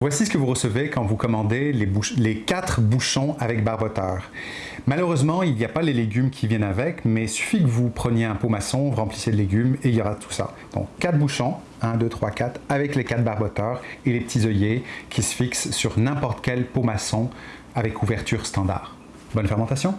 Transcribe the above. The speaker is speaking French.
Voici ce que vous recevez quand vous commandez les, les 4 bouchons avec barboteur. Malheureusement, il n'y a pas les légumes qui viennent avec, mais il suffit que vous preniez un pot maçon, remplissez de légumes et il y aura tout ça. Donc 4 bouchons, 1, 2, 3, 4, avec les 4 barboteurs et les petits œillets qui se fixent sur n'importe quel pot maçon avec ouverture standard. Bonne fermentation